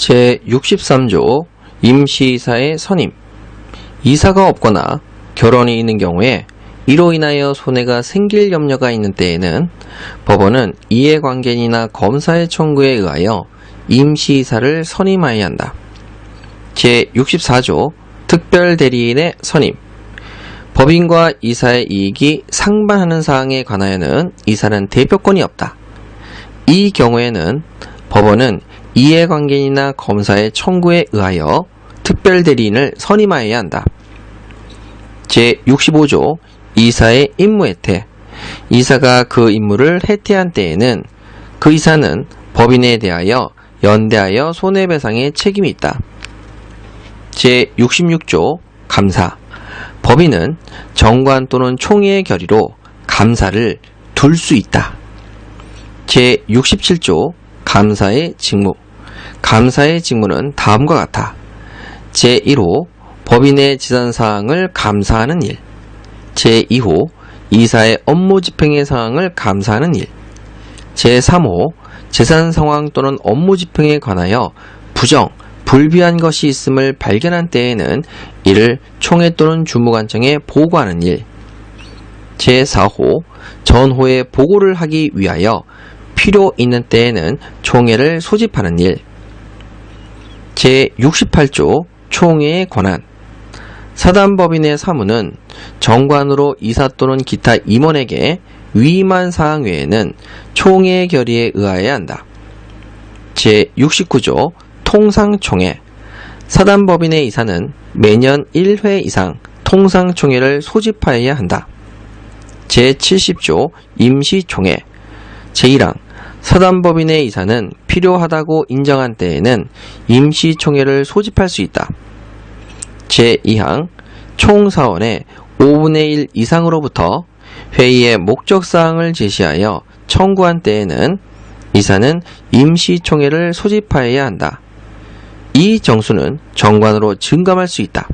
제63조 임시이사의 선임 이사가 없거나 결혼이 있는 경우에 이로 인하여 손해가 생길 염려가 있는 때에는 법원은 이해관계인이나 검사의 청구에 의하여 임시이사를 선임하여야 한다. 제64조 특별대리인의 선임 법인과 이사의 이익이 상반하는 사항에 관하여는 이사는 대표권이 없다. 이 경우에는 법원은 이해관계인이나 검사의 청구에 의하여 특별대리인을 선임하여야 한다. 제65조 이사의 임무혜태 이사가 그 임무를 해태한 때에는 그 이사는 법인에 대하여 연대하여 손해배상의 책임이 있다. 제66조 감사 법인은 정관 또는 총회의 결의로 감사를 둘 수 있다. 제67조 감사의 직무. 감사의 직무는 다음과 같아. 제1호 법인의 지산사항을 감사하는 일. 제2호 이사의 업무 집행의 사항을 감사하는 일. 제3호 재산 상황 또는 업무 집행에 관하여 부정, 불비한 것이 있음을 발견한 때에는 이를 총회 또는 주무관청에 보고하는 일. 제4호 전호에 보고를 하기 위하여 필요 있는 때에는 총회를 소집하는 일 제68조 총회의 권한 사단법인의 사무는 정관으로 이사 또는 기타 임원에게 위임한 사항 외에는 총회 결의에 의하여야 한다. 제69조 통상총회 사단법인의 이사는 매년 1회 이상 통상총회를 소집하여야 한다. 제70조 임시총회 제1항 사단법인의 이사는 필요하다고 인정한 때에는 임시총회를 소집할 수 있다. 제2항 총사원의 5분의 1 이상으로부터 회의의 목적사항을 제시하여 청구한 때에는 이사는 임시총회를 소집하여야 한다. 이 정수는 정관으로 증감할 수 있다.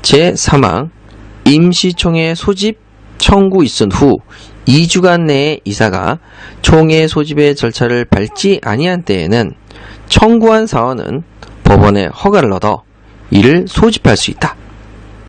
제3항 임시총회 소집 청구 있은 후 2주간 내에 이사가 총회 소집의 절차를 밟지 아니한 때에는 청구한 사원은 법원에 허가를 얻어 이를 소집할 수 있다.